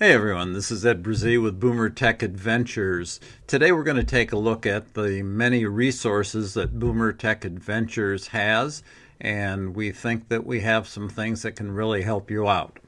Hey everyone, this is Ed Brazee with Boomer Tech Adventures. Today we're going to take a look at the many resources that Boomer Tech Adventures has, and we think that we have some things that can really help you out.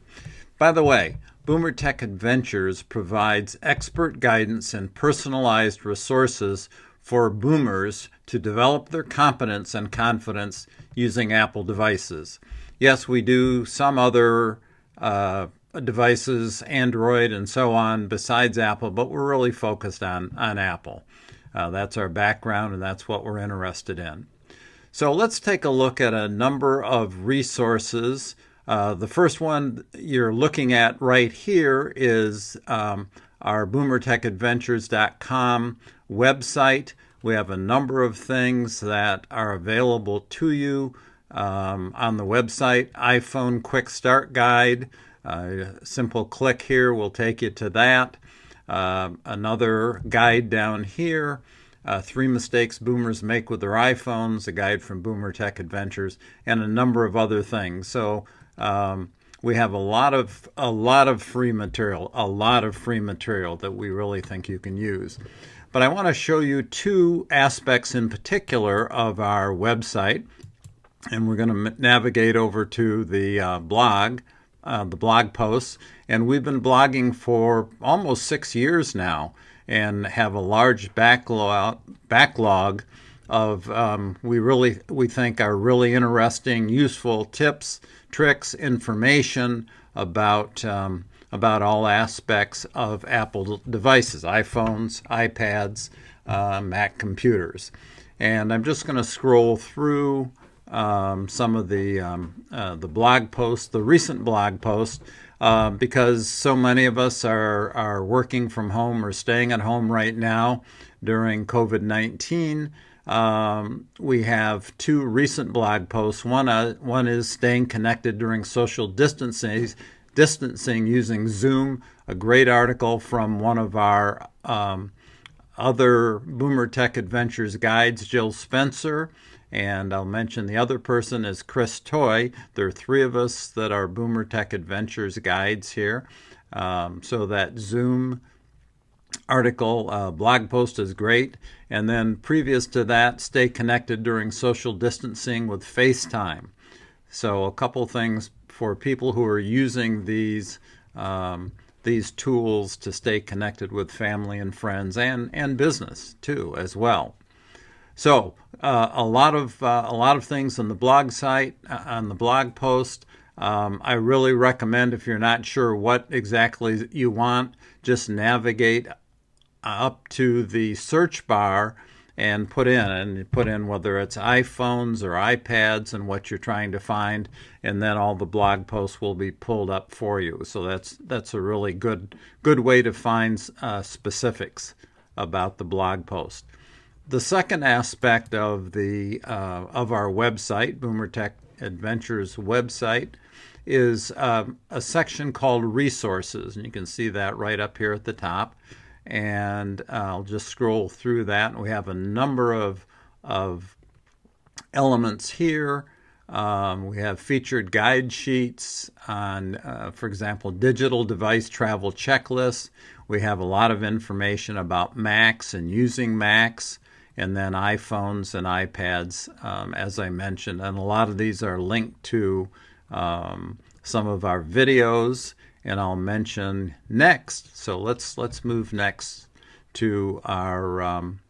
By the way, Boomer Tech Adventures provides expert guidance and personalized resources for boomers to develop their competence and confidence using Apple devices. Yes, we do some other uh, devices, Android, and so on, besides Apple, but we're really focused on, on Apple. Uh, that's our background, and that's what we're interested in. So let's take a look at a number of resources. Uh, the first one you're looking at right here is um, our boomertechadventures.com website. We have a number of things that are available to you um, on the website iPhone Quick Start Guide. Uh, a simple click here will take you to that. Uh, another guide down here. Uh, three mistakes boomers make with their iPhones, a guide from Boomer Tech Adventures, and a number of other things. So um, we have a lot of a lot of free material, a lot of free material that we really think you can use. But I want to show you two aspects in particular of our website, and we're going to navigate over to the uh, blog uh, the blog posts. And we've been blogging for almost six years now and have a large backlog, backlog of um, we really we think are really interesting, useful tips, tricks, information about um, about all aspects of Apple devices, iPhones, iPads, uh, Mac computers. And I'm just going to scroll through um, some of the um, uh, the blog posts, the recent blog post, uh, because so many of us are are working from home or staying at home right now during COVID nineteen. Um, we have two recent blog posts. One uh, one is staying connected during social distancing, distancing using Zoom. A great article from one of our um, other Boomer Tech Adventures guides, Jill Spencer. And I'll mention the other person is Chris Toy. There are three of us that are Boomer Tech Adventures guides here. Um, so that Zoom article, uh, blog post is great. And then previous to that, stay connected during social distancing with FaceTime. So a couple things for people who are using these um, these tools to stay connected with family and friends and, and business too as well. So uh, a lot of uh, a lot of things on the blog site uh, on the blog post. Um, I really recommend if you're not sure what exactly you want, just navigate up to the search bar and put in and put in whether it's iPhones or iPads and what you're trying to find, and then all the blog posts will be pulled up for you. So that's that's a really good good way to find uh, specifics about the blog post. The second aspect of the uh, of our website, Boomer Tech Adventures website, is um, a section called resources, and you can see that right up here at the top. And I'll just scroll through that, we have a number of of elements here. Um, we have featured guide sheets on, uh, for example, digital device travel checklists. We have a lot of information about Macs and using Macs and then iPhones and iPads, um, as I mentioned. And a lot of these are linked to um, some of our videos, and I'll mention next. So let's let's move next to our um,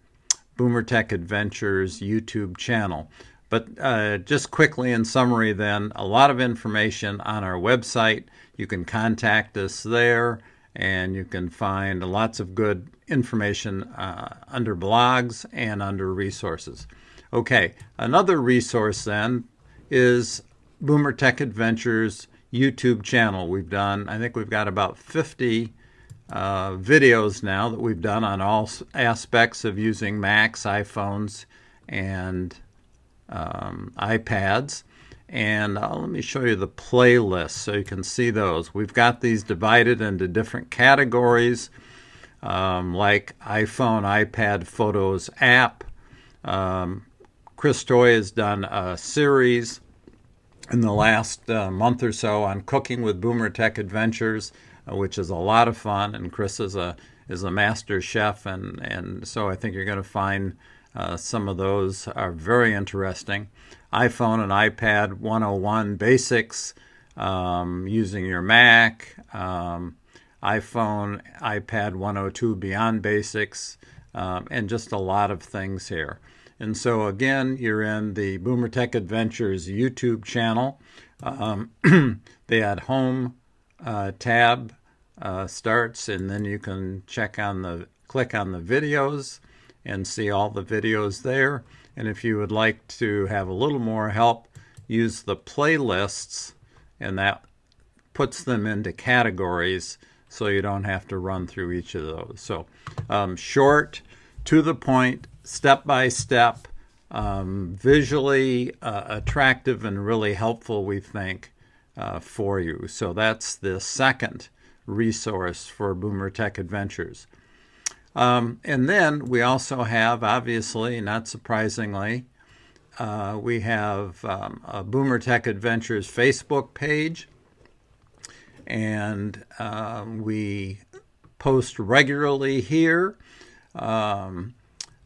Boomer Tech Adventures YouTube channel. But uh, just quickly in summary, then, a lot of information on our website. You can contact us there and you can find lots of good information uh, under blogs and under resources. Okay, another resource then is Boomer Tech Adventures YouTube channel. We've done, I think we've got about 50 uh, videos now that we've done on all aspects of using Macs, iPhones, and um, iPads. And uh, let me show you the playlist so you can see those. We've got these divided into different categories um, like iPhone, iPad, Photos, app. Um, Chris Toy has done a series in the last uh, month or so on cooking with Boomer Tech Adventures. uh, which is a lot of fun. And Chris is a is a master chef, and and so I think you're going to find uh, some of those are very interesting. iPhone and iPad 101 basics um, using your Mac. Um, iPhone, iPad 102 Beyond Basics, um, and just a lot of things here. And so, again, you're in the Boomer Tech Adventures YouTube channel. Um, the at home uh, tab uh, starts, and then you can check on the click on the videos and see all the videos there. And if you would like to have a little more help, use the playlists, and that puts them into categories so you don't have to run through each of those. So, um, short, to the point, step by step, um, visually uh, attractive and really helpful, we think, uh, for you. So, that's the second resource for Boomer Tech Adventures. Um, and then we also have, obviously, not surprisingly, uh, we have um, a Boomer Tech Adventures Facebook page, and um, we post regularly here. Um,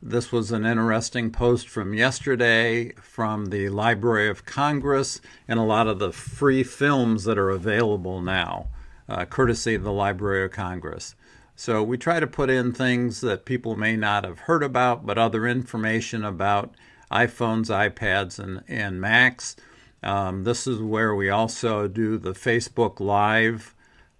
this was an interesting post from yesterday from the Library of Congress and a lot of the free films that are available now, uh, courtesy of the Library of Congress. So we try to put in things that people may not have heard about, but other information about iPhones, iPads, and, and Macs. Um, this is where we also do the Facebook Live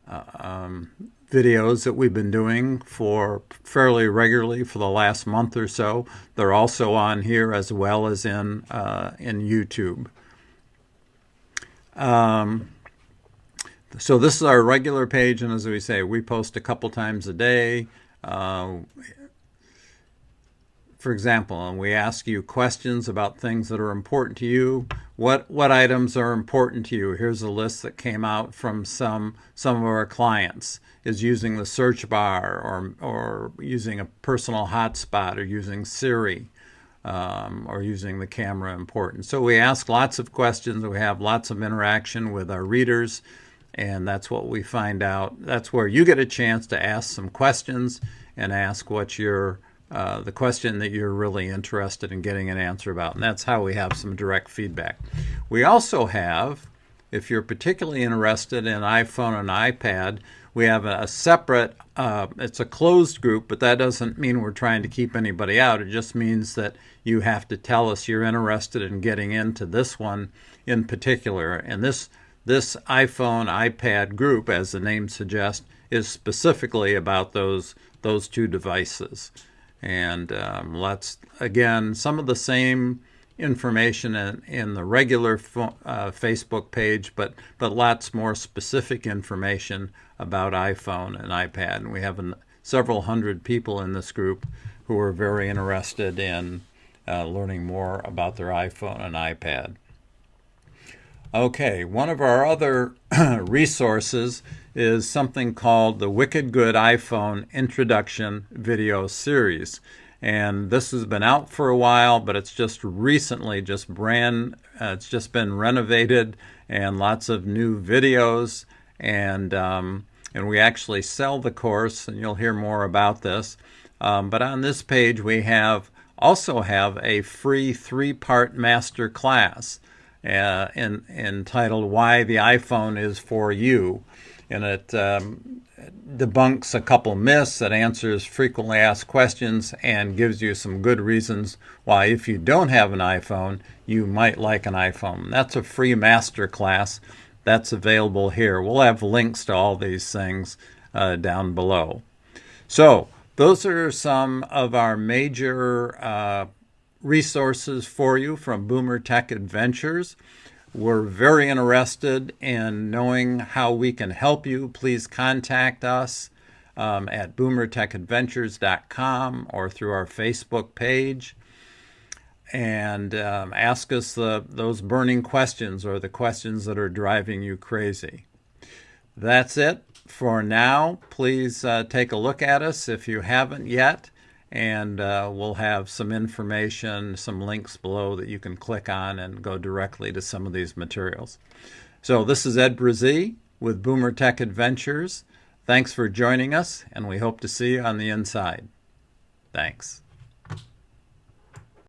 uh, um, videos that we've been doing for fairly regularly for the last month or so. They're also on here as well as in uh, in YouTube. Um, so this is our regular page, and as we say, we post a couple times a day. Uh, for example, and we ask you questions about things that are important to you. What what items are important to you? Here's a list that came out from some some of our clients. Is using the search bar or or using a personal hotspot or using Siri. Um, or using the camera important. So we ask lots of questions. We have lots of interaction with our readers and that's what we find out. That's where you get a chance to ask some questions and ask what your uh, the question that you're really interested in getting an answer about, and that's how we have some direct feedback. We also have, if you're particularly interested in iPhone and iPad, we have a, separate. Uh, it's a closed group, but that doesn't mean we're trying to keep anybody out. It just means that you have to tell us you're interested in getting into this one in particular, and this this iPhone iPad group, as the name suggests, is specifically about those those two devices. And um, let's again some of the same information in, in the regular fo- uh, Facebook page, but but lots more specific information about iPhone and iPad. And we have an, several hundred people in this group who are very interested in uh, learning more about their iPhone and iPad. Okay, one of our other resources is something called the Wicked Good iPhone Introduction Video Series. And this has been out for a while, but it's just recently, just brand, uh, it's just been renovated and lots of new videos. And, um, and we actually sell the course, and you'll hear more about this. Um, but on this page, we have also have a free three part master class uh, in, entitled Why the iPhone is for You. And it um, debunks a couple myths, it answers frequently asked questions, and gives you some good reasons why, if you don't have an iPhone, you might like an iPhone. That's a free master class that's available here. We'll have links to all these things uh, down below. So, those are some of our major uh, resources for you from Boomer Tech Adventures. We're very interested in knowing how we can help you. Please contact us um, at boomertechadventures.com or through our Facebook page and um, ask us the, those burning questions or the questions that are driving you crazy. That's it for now. Please uh, take a look at us if you haven't yet and uh, we'll have some information, some links below that you can click on and go directly to some of these materials. So this is Ed Brazee with Boomer Tech Adventures. Thanks for joining us, and we hope to see you on the inside. Thanks.